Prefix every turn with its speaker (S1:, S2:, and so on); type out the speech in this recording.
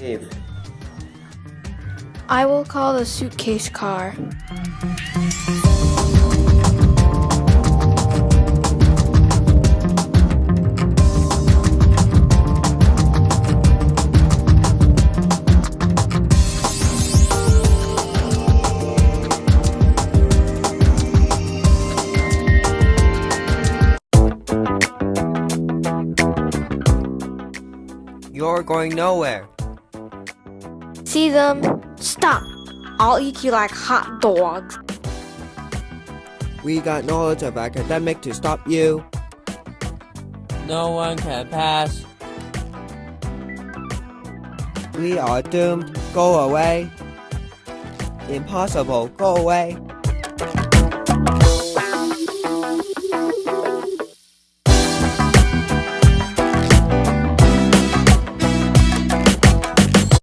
S1: Leave.
S2: I will call the suitcase car.
S3: You're going nowhere.
S2: See them? Stop! I'll eat you like hot dogs.
S3: We got knowledge of academic to stop you.
S4: No one can pass.
S3: We are doomed. Go away. Impossible. Go away.